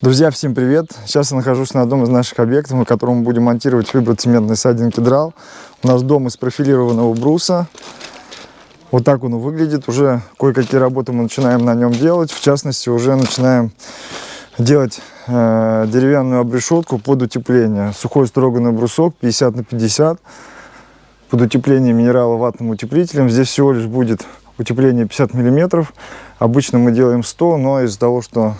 Друзья, всем привет! Сейчас я нахожусь на одном из наших объектов, на котором мы будем монтировать фиброцементный сайдинг кедрал. У нас дом из профилированного бруса. Вот так он выглядит. Уже кое-какие работы мы начинаем на нем делать. В частности, уже начинаем делать э, деревянную обрешетку под утепление. Сухой строганный брусок 50 на 50 под утепление минерала ватным утеплителем. Здесь всего лишь будет утепление 50 миллиметров. Обычно мы делаем 100, но из-за того, что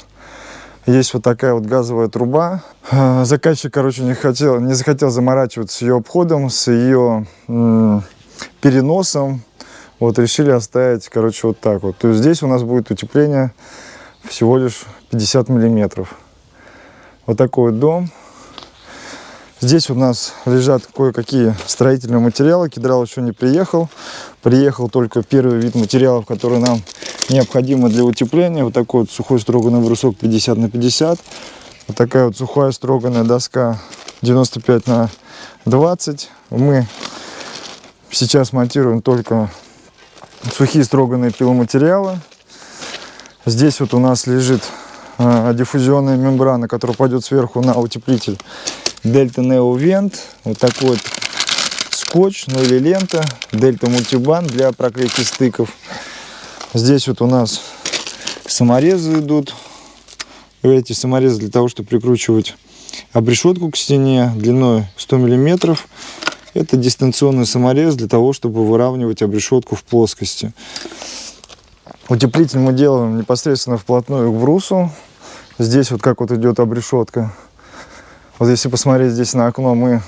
есть вот такая вот газовая труба. А, заказчик, короче, не, хотел, не захотел заморачиваться с ее обходом, с ее переносом. Вот решили оставить, короче, вот так вот. То есть здесь у нас будет утепление всего лишь 50 миллиметров. Вот такой вот дом. Здесь у нас лежат кое-какие строительные материалы. Кедрал еще не приехал. Приехал только первый вид материалов, который нам необходимо для утепления. Вот такой вот сухой строганный брусок 50 на 50. Вот такая вот сухая строганная доска 95 на 20. Мы сейчас монтируем только сухие строганные пиломатериалы. Здесь вот у нас лежит э, диффузионная мембрана, которая пойдет сверху на утеплитель Дельта Neo Vent. Вот такой вот скотч, ну или лента. Дельта Мультибан для проклейки стыков. Здесь вот у нас саморезы идут. Эти саморезы для того, чтобы прикручивать обрешетку к стене длиной 100 миллиметров. Это дистанционный саморез для того, чтобы выравнивать обрешетку в плоскости. Утеплитель мы делаем непосредственно вплотную к брусу. Здесь вот как вот идет обрешетка. Вот если посмотреть здесь на окно, мы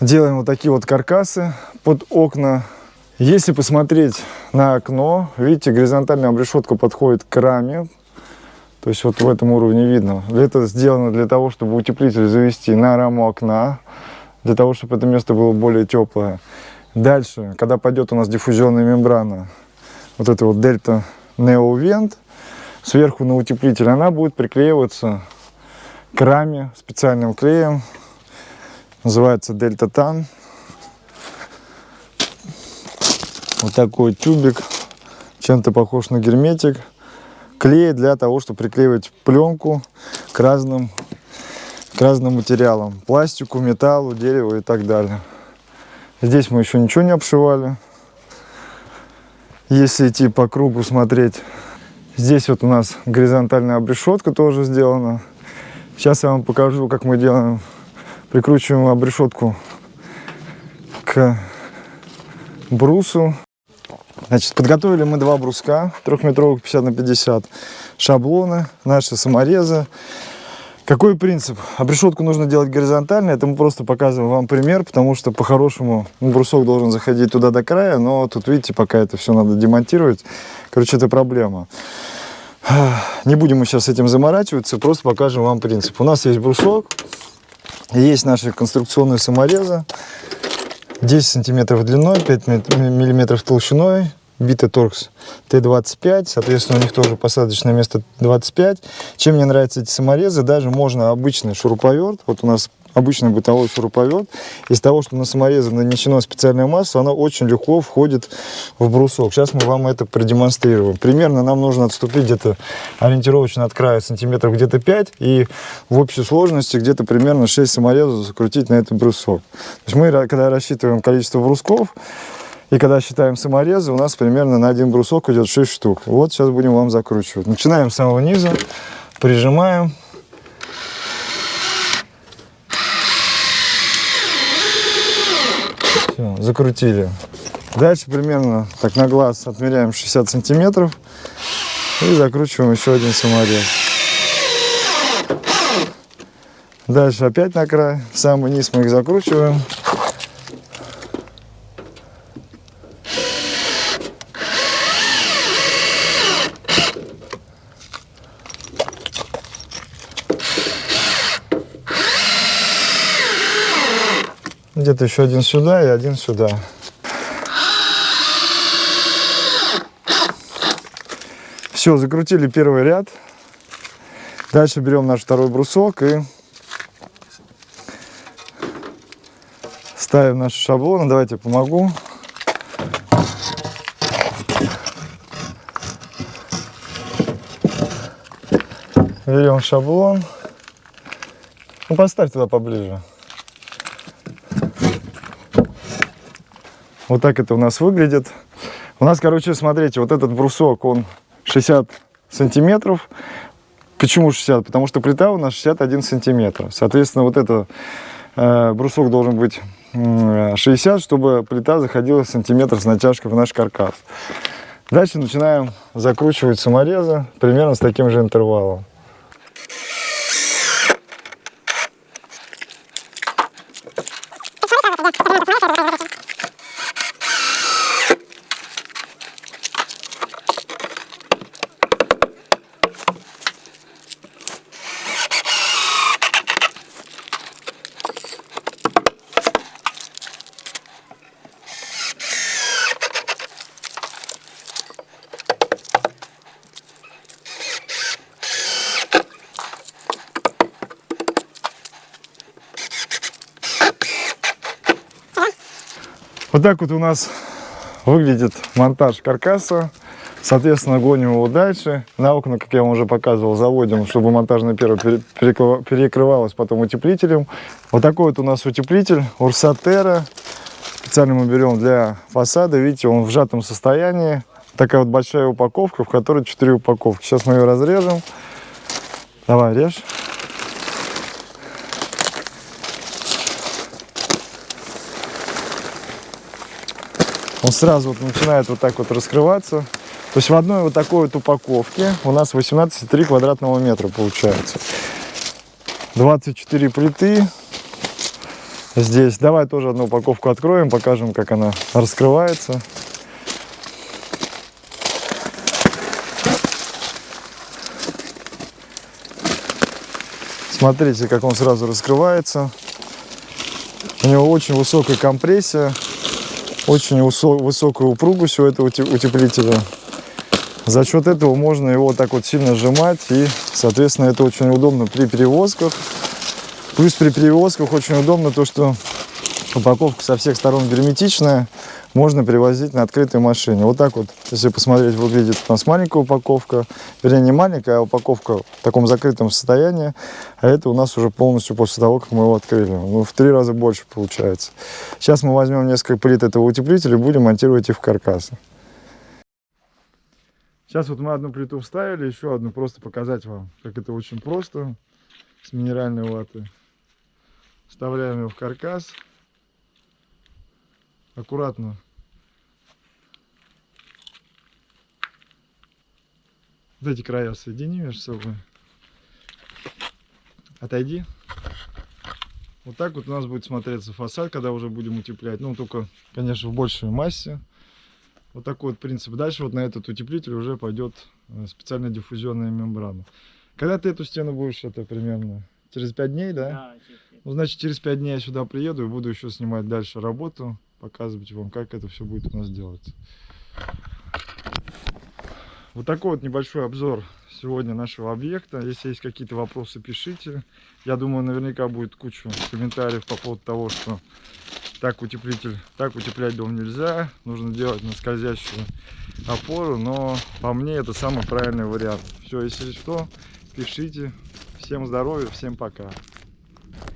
делаем вот такие вот каркасы под окна. Если посмотреть на окно, видите, горизонтальная обрешетка подходит к раме. То есть вот в этом уровне видно. Это сделано для того, чтобы утеплитель завести на раму окна, для того, чтобы это место было более теплое. Дальше, когда пойдет у нас диффузионная мембрана, вот это вот дельта Neo сверху на утеплитель, она будет приклеиваться к раме специальным клеем. Называется Дельта Тан. Вот такой тюбик. Чем-то похож на герметик. Клей для того, чтобы приклеивать пленку к разным, к разным материалам. Пластику, металлу, дереву и так далее. Здесь мы еще ничего не обшивали. Если идти по кругу смотреть, здесь вот у нас горизонтальная обрешетка тоже сделана. Сейчас я вам покажу, как мы делаем. Прикручиваем обрешетку к брусу. Значит, подготовили мы два бруска, трехметровых 50 на 50, шаблоны, наши саморезы. Какой принцип? Обрешетку нужно делать горизонтально, это мы просто показываем вам пример, потому что по-хорошему ну, брусок должен заходить туда до края, но тут, видите, пока это все надо демонтировать, короче, это проблема. Не будем мы сейчас этим заморачиваться, просто покажем вам принцип. У нас есть брусок, есть наши конструкционные саморезы, 10 сантиметров длиной, 5 миллиметров толщиной, битый торкс Т-25, соответственно, у них тоже посадочное место 25. Чем мне нравятся эти саморезы, даже можно обычный шуруповерт, вот у нас обычный бытовой шуруповерт, из того, что на саморезы нанесено специальное масло, оно очень легко входит в брусок. Сейчас мы вам это продемонстрируем. Примерно нам нужно отступить где-то ориентировочно от края сантиметров где-то 5, и в общей сложности где-то примерно 6 саморезов закрутить на этот брусок. То есть мы, когда рассчитываем количество брусков, и когда считаем саморезы, у нас примерно на один брусок идет 6 штук. Вот сейчас будем вам закручивать. Начинаем с самого низа, прижимаем. Все, закрутили. Дальше примерно так на глаз отмеряем 60 сантиметров и закручиваем еще один саморез. Дальше опять на край, в самый низ мы их закручиваем. Где-то еще один сюда и один сюда. Все, закрутили первый ряд. Дальше берем наш второй брусок и ставим наши шаблоны. Давайте помогу. Берем шаблон. Ну, поставь туда поближе. Вот так это у нас выглядит. У нас, короче, смотрите, вот этот брусок, он 60 сантиметров. Почему 60? Потому что плита у нас 61 сантиметр. Соответственно, вот это э, брусок должен быть э, 60, чтобы плита заходила сантиметр с натяжкой в наш каркас. Дальше начинаем закручивать саморезы примерно с таким же интервалом. Вот так вот у нас выглядит монтаж каркаса. Соответственно, гоним его дальше. На окна, как я вам уже показывал, заводим, чтобы монтажная перо перекрывалась потом утеплителем. Вот такой вот у нас утеплитель Урсатера. Специально мы берем для фасада. Видите, он в сжатом состоянии. Такая вот большая упаковка, в которой 4 упаковки. Сейчас мы ее разрежем. Давай, режь. Он сразу вот начинает вот так вот раскрываться. То есть в одной вот такой вот упаковке у нас 18,3 квадратного метра получается. 24 плиты здесь. Давай тоже одну упаковку откроем, покажем, как она раскрывается. Смотрите, как он сразу раскрывается. У него очень высокая компрессия очень высокую упругость у этого утеплителя. За счет этого можно его так вот сильно сжимать и, соответственно, это очень удобно при перевозках. Плюс при перевозках очень удобно то, что упаковка со всех сторон герметичная, можно перевозить на открытой машине. Вот так вот, если посмотреть, выглядит у нас маленькая упаковка. Вернее, не маленькая, а упаковка в таком закрытом состоянии. А это у нас уже полностью после того, как мы его открыли. Ну, в три раза больше получается. Сейчас мы возьмем несколько плит этого утеплителя и будем монтировать их в каркасы. Сейчас вот мы одну плиту вставили, еще одну просто показать вам, как это очень просто с минеральной ваты. Вставляем ее в каркас аккуратно. Вот эти края соедини между собой. Отойди. Вот так вот у нас будет смотреться фасад, когда уже будем утеплять. Ну, только, конечно, в большей массе. Вот такой вот принцип. Дальше вот на этот утеплитель уже пойдет э, специальная диффузионная мембрана. Когда ты эту стену будешь, это примерно через 5 дней, да? Да, через 5. Ну, значит, через 5 дней я сюда приеду и буду еще снимать дальше работу показывать вам, как это все будет у нас делаться. Вот такой вот небольшой обзор сегодня нашего объекта. Если есть какие-то вопросы, пишите. Я думаю, наверняка будет куча комментариев по поводу того, что так утеплитель, так утеплять дом нельзя. Нужно делать на скользящую опору. Но по мне это самый правильный вариант. Все, если что, пишите. Всем здоровья, всем пока.